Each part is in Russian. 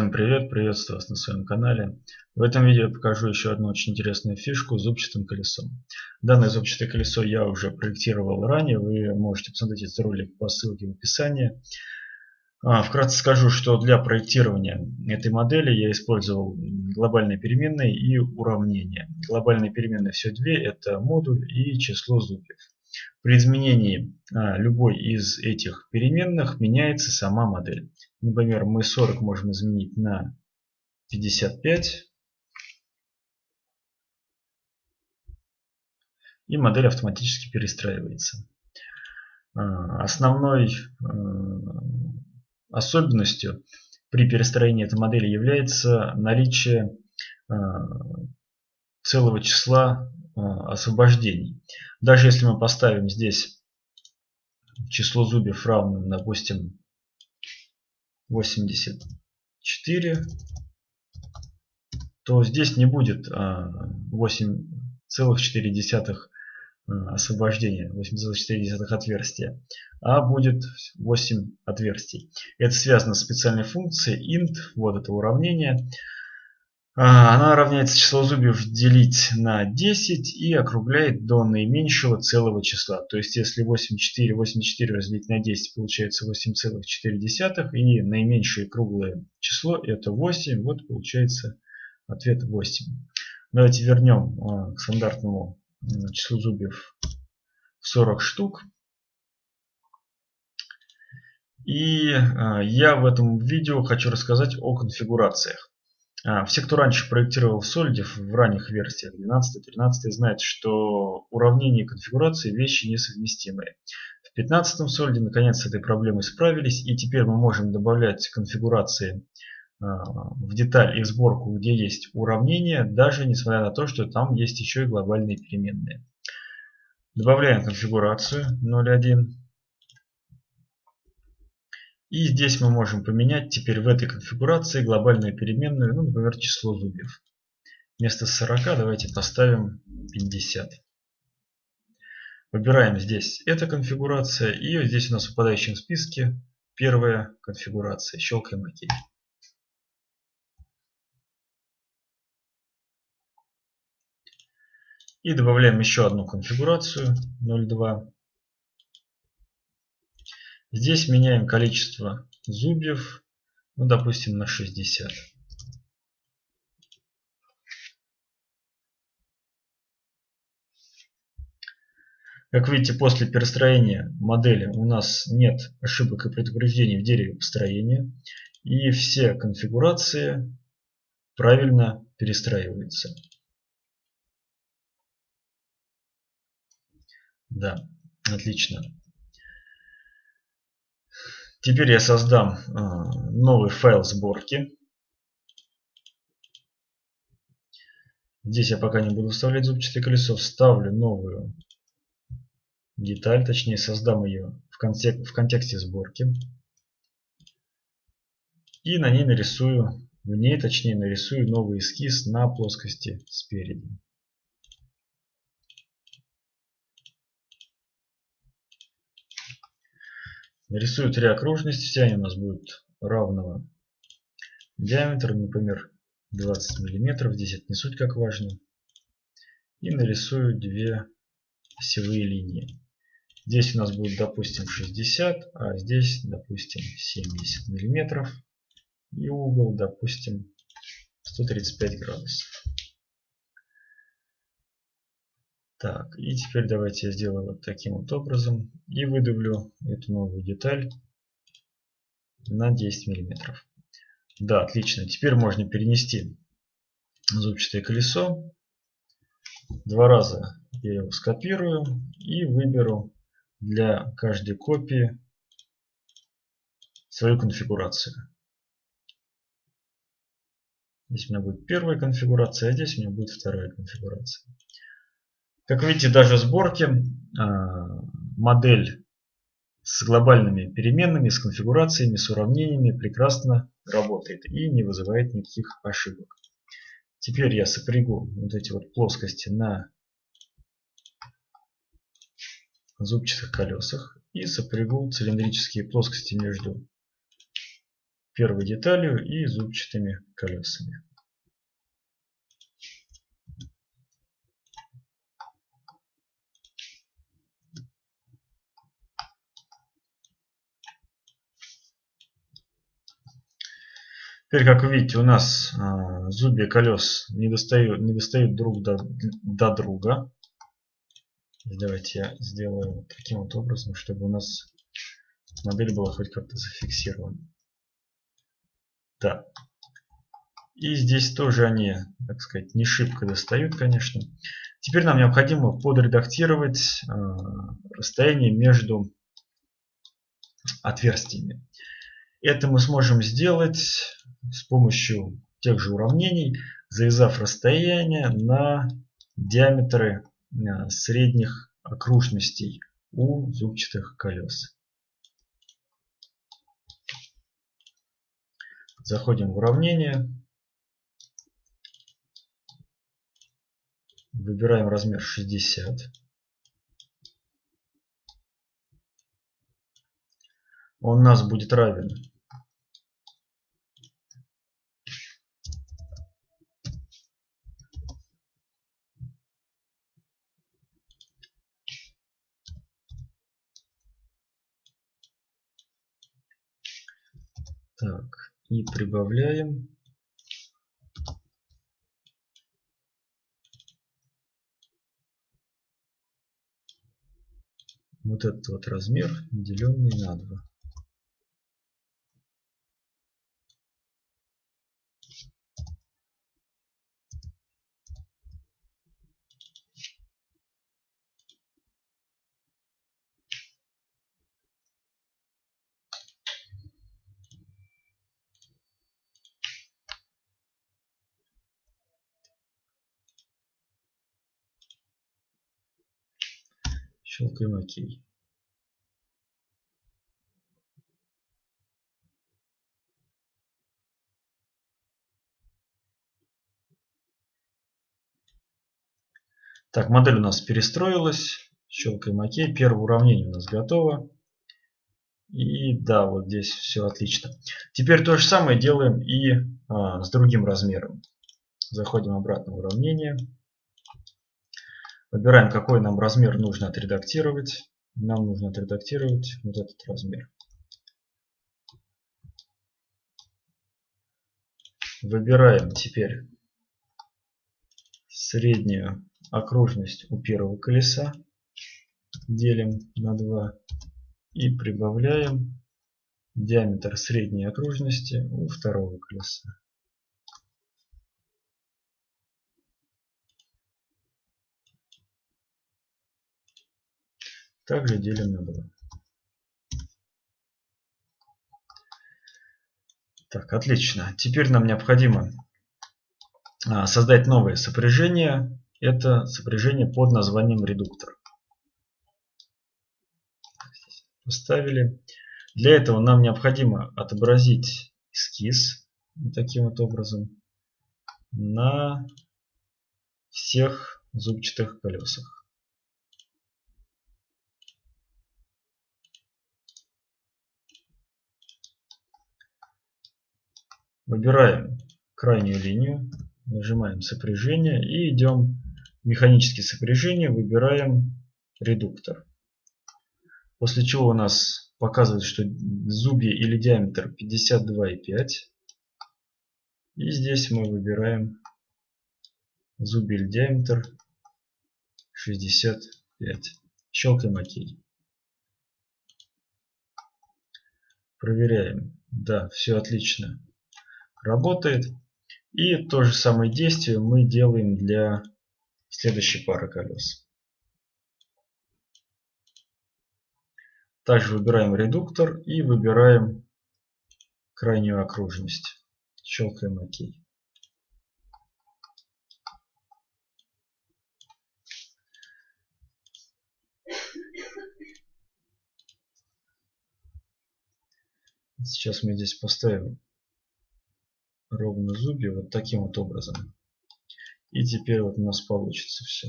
Всем привет, приветствую вас на своем канале. В этом видео я покажу еще одну очень интересную фишку с зубчатым колесом. Данное зубчатое колесо я уже проектировал ранее, вы можете посмотреть этот ролик по ссылке в описании. А, вкратце скажу, что для проектирования этой модели я использовал глобальные переменные и уравнения. Глобальные переменные все две, это модуль и число зубьев. При изменении а, любой из этих переменных меняется сама модель. Например, мы 40 можем изменить на 55. И модель автоматически перестраивается. А, основной а, особенностью при перестроении этой модели является наличие целого числа освобождений. Даже если мы поставим здесь число зубьев равным, допустим, 84, то здесь не будет 8,4 а, а, освобождения, 8,4 отверстия, а будет 8 отверстий. Это связано с специальной функцией int, вот это уравнение. А, она равняется число зубьев делить на 10 и округляет до наименьшего целого числа. То есть если 84, 84 разделить на 10 получается 8,4 и наименьшее круглое число это 8. Вот получается ответ 8. Давайте вернем а, к стандартному числу зубьев 40 штук. И а, я в этом видео хочу рассказать о конфигурациях. А, все, кто раньше проектировал в в ранних версиях 12-13, знают, что уравнения и конфигурации вещи несовместимые. В 15 Solid наконец с этой проблемой справились, и теперь мы можем добавлять конфигурации а, в деталь и в сборку, где есть уравнения, даже несмотря на то, что там есть еще и глобальные переменные. Добавляем конфигурацию 0.1. И здесь мы можем поменять теперь в этой конфигурации глобальную переменную, ну, например, число зубьев. Вместо 40 давайте поставим 50. Выбираем здесь эта конфигурация. И здесь у нас в выпадающем списке первая конфигурация. Щелкаем ОК. И добавляем еще одну конфигурацию 0.2. Здесь меняем количество зубьев, ну, допустим, на 60. Как видите, после перестроения модели у нас нет ошибок и предупреждений в дереве построения. И все конфигурации правильно перестраиваются. Да, отлично. Теперь я создам а, новый файл сборки. Здесь я пока не буду вставлять зубчатое колесо. Вставлю новую деталь, точнее создам ее в, контек в контексте сборки. И на ней нарисую, в ней точнее нарисую новый эскиз на плоскости спереди. Нарисую три окружности, все они у нас будут равного диаметра, например, 20 миллиметров. Здесь это не суть как важно. И нарисую две осевые линии. Здесь у нас будет, допустим, 60, а здесь, допустим, 70 миллиметров. И угол, допустим, 135 градусов. Так, и теперь давайте я сделаю вот таким вот образом и выдавлю эту новую деталь на 10 миллиметров. Да, отлично. Теперь можно перенести зубчатое колесо. Два раза я его скопирую и выберу для каждой копии свою конфигурацию. Здесь у меня будет первая конфигурация, а здесь у меня будет вторая конфигурация. Как видите, даже в сборке а, модель с глобальными переменными, с конфигурациями, с уравнениями прекрасно работает и не вызывает никаких ошибок. Теперь я сопрягу вот эти вот плоскости на зубчатых колесах и сопрягу цилиндрические плоскости между первой деталью и зубчатыми колесами. Теперь, как вы видите, у нас э, зубья колес не достают, не достают друг до, до друга. Давайте я сделаю таким вот образом, чтобы у нас модель была хоть как-то зафиксирована. Да. И здесь тоже они, так сказать, не шибко достают, конечно. Теперь нам необходимо подредактировать э, расстояние между отверстиями. Это мы сможем сделать с помощью тех же уравнений, завязав расстояние на диаметры э, средних окружностей у зубчатых колес. Заходим в уравнение. Выбираем размер 60. Он у нас будет равен Так, и прибавляем. Вот этот вот размер, деленный на 2. Щелкаем ОК. Так, модель у нас перестроилась. Щелкаем ОК. Первое уравнение у нас готово. И да, вот здесь все отлично. Теперь то же самое делаем и а, с другим размером. Заходим обратно в уравнение. Выбираем, какой нам размер нужно отредактировать. Нам нужно отредактировать вот этот размер. Выбираем теперь среднюю окружность у первого колеса. Делим на 2 и прибавляем диаметр средней окружности у второго колеса. Также делим на 2. Так, отлично. Теперь нам необходимо а, создать новое сопряжение. Это сопряжение под названием редуктор. Поставили. Для этого нам необходимо отобразить эскиз таким вот образом на всех зубчатых колесах. Выбираем крайнюю линию, нажимаем сопряжение и идем в механические сопряжения, выбираем редуктор. После чего у нас показывает, что зубья или диаметр 52,5. И здесь мы выбираем зубья или диаметр 65. Щелкаем ОК. Проверяем. Да, все отлично работает. И то же самое действие мы делаем для следующей пары колес. Также выбираем редуктор и выбираем крайнюю окружность. Щелкаем ОК. Сейчас мы здесь поставим ровно зубья вот таким вот образом. И теперь вот у нас получится все.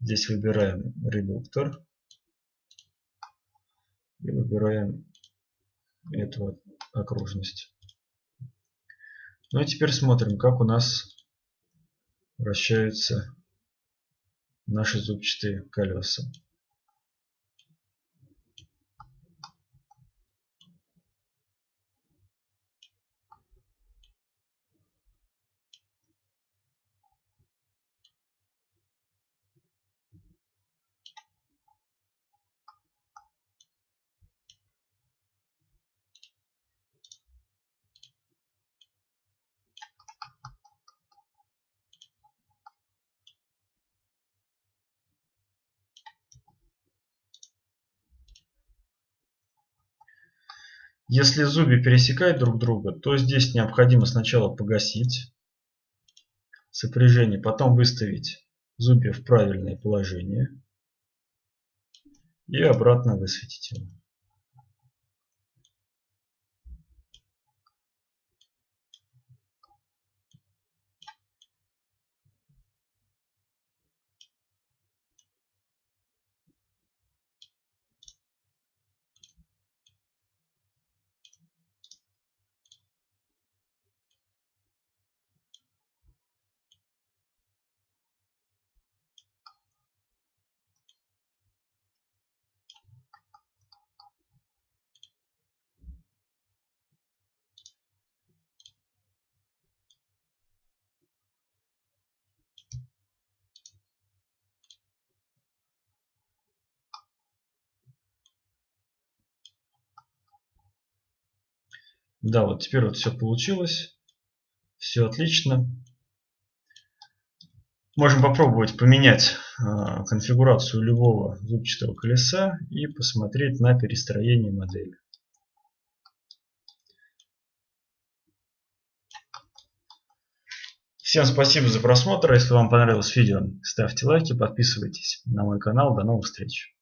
Здесь выбираем редуктор. И выбираем эту вот окружность. Ну и теперь смотрим, как у нас вращаются наши зубчатые колеса. Если зубья пересекают друг друга, то здесь необходимо сначала погасить сопряжение, потом выставить зубья в правильное положение и обратно высветить его. Да, вот теперь вот все получилось. Все отлично. Можем попробовать поменять э, конфигурацию любого зубчатого колеса и посмотреть на перестроение модели. Всем спасибо за просмотр. Если вам понравилось видео, ставьте лайки, подписывайтесь на мой канал. До новых встреч.